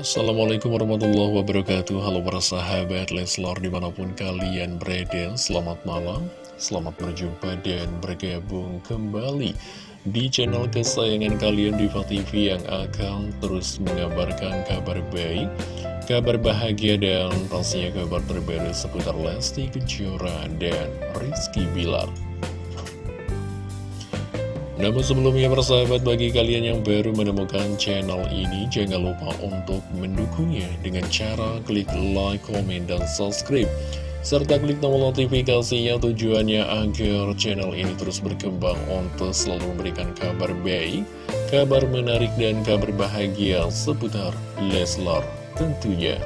Assalamualaikum warahmatullahi wabarakatuh. Halo para sahabat Leslor di mana pun kalian berada Selamat malam, selamat berjumpa dan bergabung kembali Di channel kesayangan kalian Diva TV yang akan terus mengabarkan kabar baik Kabar bahagia dan pastinya kabar terbaru seputar Lesti Kejora dan Rizky Bilar namun sebelumnya persahabat bagi kalian yang baru menemukan channel ini Jangan lupa untuk mendukungnya dengan cara klik like, komen, dan subscribe. Serta klik tombol notifikasinya tujuannya agar channel ini terus berkembang untuk selalu memberikan kabar baik Kabar menarik dan kabar bahagia seputar Leslar tentunya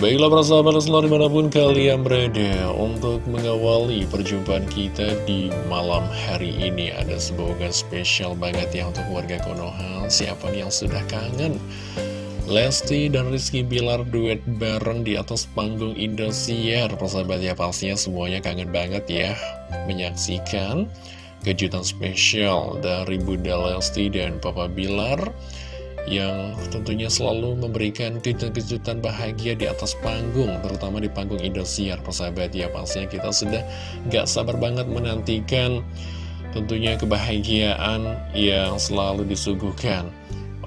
Baiklah para sahabat selalu di mana pun kalian berada Untuk mengawali perjumpaan kita di malam hari ini. Ada sebuah spesial banget ya untuk warga Konoha. Siapa yang sudah kangen? Lesti dan Rizky Bilar duet bareng di atas panggung Indosiar. Persahabat ya pastinya semuanya kangen banget ya. Menyaksikan kejutan spesial dari Bunda Lesti dan Papa Bilar yang tentunya selalu memberikan kejutan-kejutan bahagia di atas panggung, terutama di panggung Indosiar, persahabat ya, pastinya kita sudah gak sabar banget menantikan tentunya kebahagiaan yang selalu disuguhkan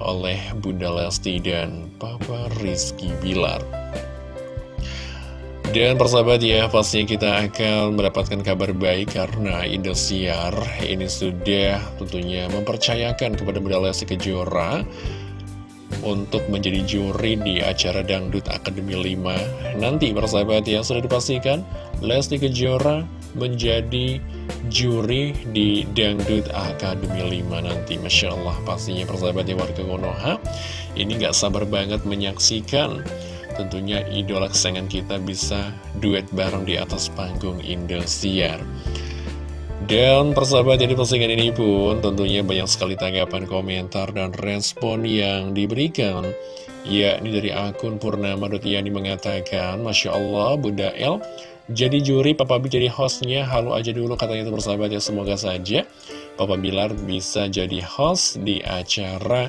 oleh Bunda Lesti dan Papa Rizky Bilar. Dan persahabat ya, pastinya kita akan mendapatkan kabar baik karena Indosiar ini sudah tentunya mempercayakan kepada Bunda Lesti Kejora untuk menjadi juri di acara Dangdut Akademi 5 nanti persahabat yang sudah dipastikan Lesti Kejora menjadi juri di Dangdut Akademi 5 nanti. Masya Allah pastinya persahabat yang warga Konoha ini gak sabar banget menyaksikan. Tentunya idola kesayangan kita bisa duet bareng di atas panggung Indosiar dan persahabat jadi postingan ini pun tentunya banyak sekali tanggapan komentar dan respon yang diberikan. Yakni dari akun Purnama.yani mengatakan Masya Allah Bunda El jadi juri Papa B jadi hostnya. Halu aja dulu katanya itu persahabat ya semoga saja Papa Bilar bisa jadi host di acara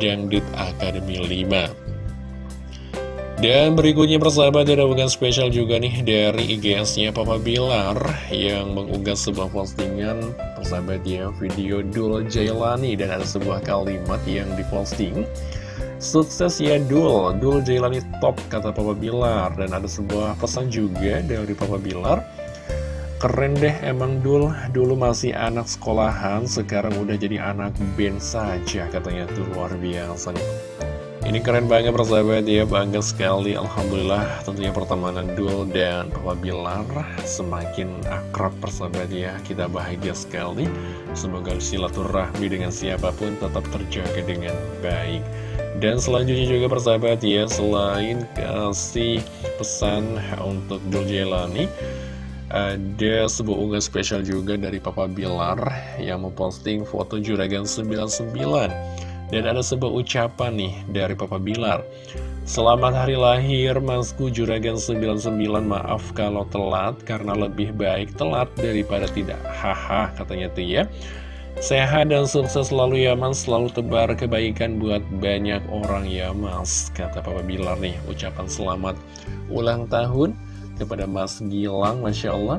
Dangdut Academy 5 dan berikutnya persahabat ada bukan spesial juga nih dari IGS-nya Papa Bilar yang mengunggah sebuah postingan persahabat ya video Dul Jailani. Dan ada sebuah kalimat yang diposting Sukses ya Dul, Dul Jailani top kata Papa Bilar. Dan ada sebuah pesan juga dari Papa Bilar Keren deh emang Dul, dulu masih anak sekolahan, sekarang udah jadi anak band saja katanya tuh luar biasa ini keren banget persahabat ya, bangga sekali. Alhamdulillah tentunya pertemanan Dul dan Papa Bilar semakin akrab persahabat ya. Kita bahagia sekali, semoga silaturahmi dengan siapa pun tetap terjaga dengan baik. Dan selanjutnya juga persahabat ya, selain kasih pesan untuk Dul Jelani ada sebuah unggahan spesial juga dari Papa Bilar yang memposting foto Juragan 99 dan ada sebuah ucapan nih dari Papa Bilar. Selamat hari lahir Masku Juragan 99 Maaf kalau telat karena lebih baik telat daripada tidak. Haha katanya tuh ya. Sehat dan sukses selalu ya mas. Selalu tebar kebaikan buat banyak orang ya mas Kata Papa Bilar nih. Ucapan selamat ulang tahun kepada Mas Gilang Masya Allah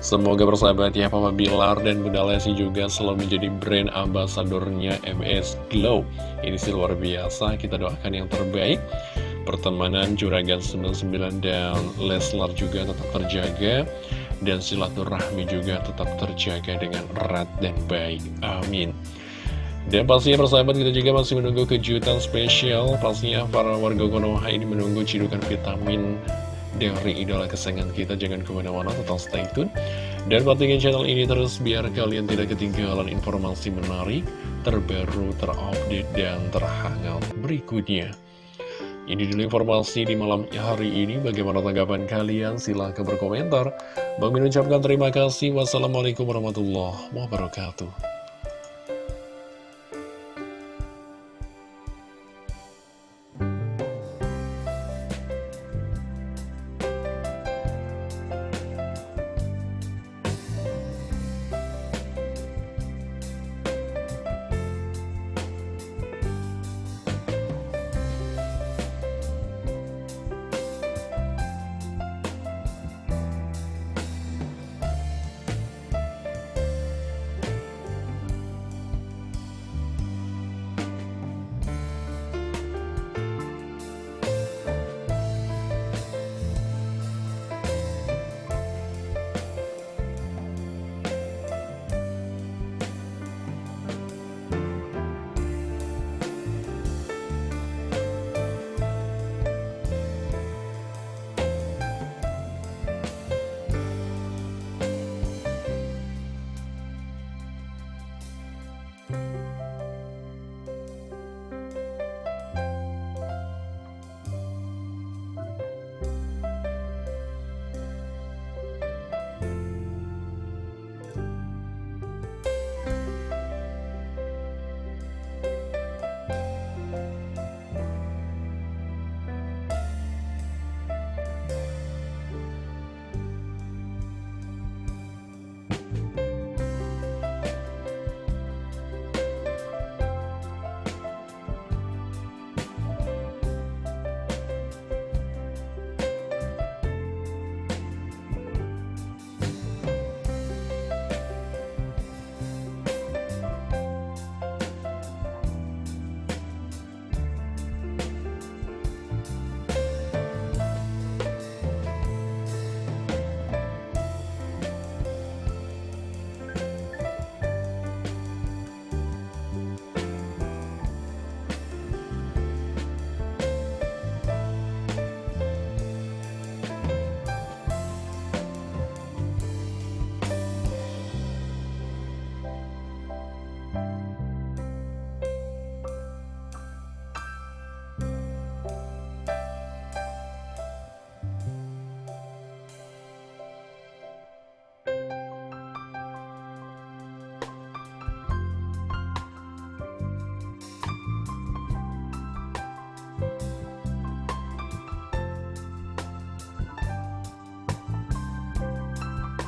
Semoga bersahabat ya Papa Bilar dan Bunda Lesi juga selalu menjadi brand ambasadornya MS Glow. Ini sih luar biasa, kita doakan yang terbaik. Pertemanan Juragan 99 dan Leslar juga tetap terjaga. Dan silaturahmi juga tetap terjaga dengan erat dan baik. Amin. Dan pastinya persahabat kita juga masih menunggu kejutan spesial. Pastinya para warga Konoha ini menunggu cidukan vitamin dari idola kesayangan kita Jangan ke mana-mana tetap stay tune Dan pantengin channel ini terus biar kalian tidak ketinggalan informasi menarik Terbaru, terupdate, dan terhangat berikutnya ini dulu informasi di malam hari ini. Bagaimana tanggapan kalian? Silahkan berkomentar. Bang ucapkan terima kasih. Wassalamualaikum warahmatullahi wabarakatuh.